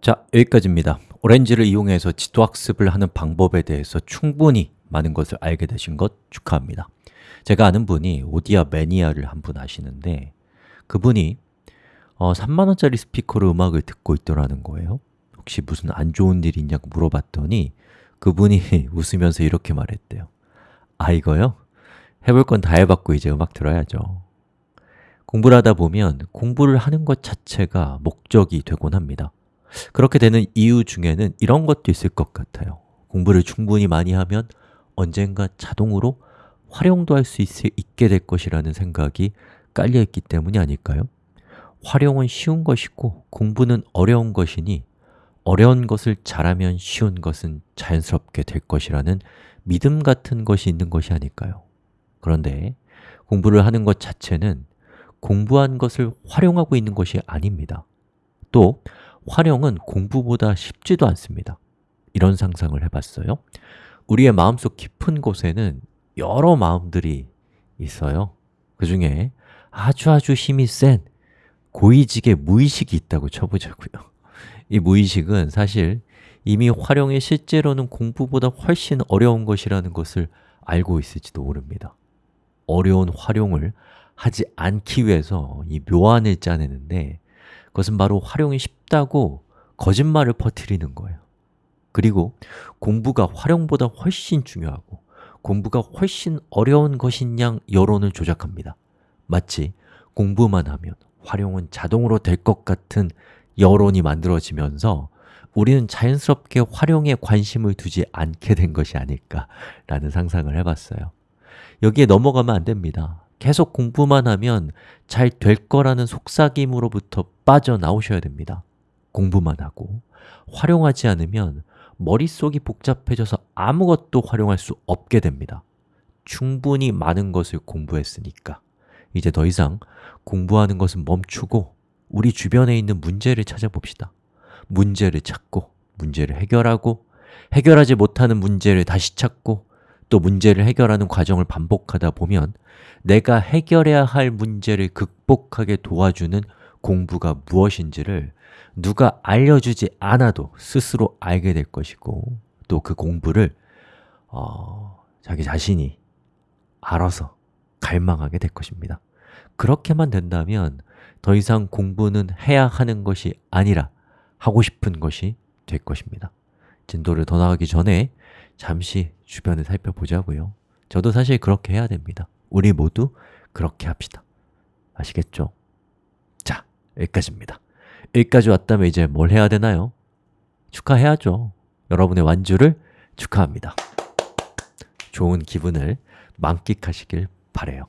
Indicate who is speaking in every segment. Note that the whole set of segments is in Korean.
Speaker 1: 자, 여기까지입니다. 오렌지를 이용해서 지도학습을 하는 방법에 대해서 충분히 많은 것을 알게 되신 것 축하합니다. 제가 아는 분이 오디아 매니아를 한 분 아시는데 그분이 어, 3만원짜리 스피커로 음악을 듣고 있더라는 거예요 혹시 무슨 안 좋은 일 있냐고 물어봤더니 그분이 웃으면서 이렇게 말했대요 아 이거요? 해볼 건 다 해봤고 이제 음악 들어야죠 공부를 하다 보면 공부를 하는 것 자체가 목적이 되곤 합니다 그렇게 되는 이유 중에는 이런 것도 있을 것 같아요 공부를 충분히 많이 하면 언젠가 자동으로 활용도 할 수 있게 될 것이라는 생각이 깔려있기 때문이 아닐까요? 활용은 쉬운 것이고 공부는 어려운 것이니 어려운 것을 잘하면 쉬운 것은 자연스럽게 될 것이라는 믿음 같은 것이 있는 것이 아닐까요? 그런데 공부를 하는 것 자체는 공부한 것을 활용하고 있는 것이 아닙니다 또 활용은 공부보다 쉽지도 않습니다. 이런 상상을 해봤어요. 우리의 마음속 깊은 곳에는 여러 마음들이 있어요. 그 중에 아주 아주 힘이 센 고위직의 무의식이 있다고 쳐보자고요. 이 무의식은 사실 이미 활용이 실제로는 공부보다 훨씬 어려운 것이라는 것을 알고 있을지도 모릅니다. 어려운 활용을 하지 않기 위해서 이 묘안을 짜내는데 그것은 바로 활용이 쉽다고 거짓말을 퍼뜨리는 거예요. 그리고 공부가 활용보다 훨씬 중요하고 공부가 훨씬 어려운 것인 양 여론을 조작합니다. 마치 공부만 하면 활용은 자동으로 될 것 같은 여론이 만들어지면서 우리는 자연스럽게 활용에 관심을 두지 않게 된 것이 아닐까라는 상상을 해봤어요. 여기에 넘어가면 안 됩니다 계속 공부만 하면 잘 될 거라는 속삭임으로부터 빠져나오셔야 됩니다. 공부만 하고 활용하지 않으면 머릿속이 복잡해져서 아무것도 활용할 수 없게 됩니다. 충분히 많은 것을 공부했으니까. 이제 더 이상 공부하는 것은 멈추고 우리 주변에 있는 문제를 찾아봅시다. 문제를 찾고 문제를 해결하고 해결하지 못하는 문제를 다시 찾고 또 문제를 해결하는 과정을 반복하다 보면 내가 해결해야 할 문제를 극복하게 도와주는 공부가 무엇인지를 누가 알려주지 않아도 스스로 알게 될 것이고 또 그 공부를 어, 자기 자신이 알아서 갈망하게 될 것입니다. 그렇게만 된다면 더 이상 공부는 해야 하는 것이 아니라 하고 싶은 것이 될 것입니다 진도를 더 나가기 전에 잠시 주변을 살펴보자고요. 저도 사실 그렇게 해야 됩니다. 우리 모두 그렇게 합시다. 아시겠죠? 자, 여기까지입니다. 여기까지 왔다면 이제 뭘 해야 되나요? 축하해야죠. 여러분의 완주를 축하합니다. 좋은 기분을 만끽하시길 바래요.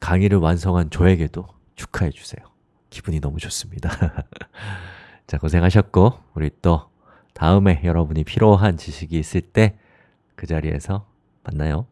Speaker 1: 강의를 완성한 저에게도 축하해 주세요. 기분이 너무 좋습니다. 자, 고생하셨고 우리 또 다음에 여러분이 필요한 지식이 있을 때 그 자리에서 만나요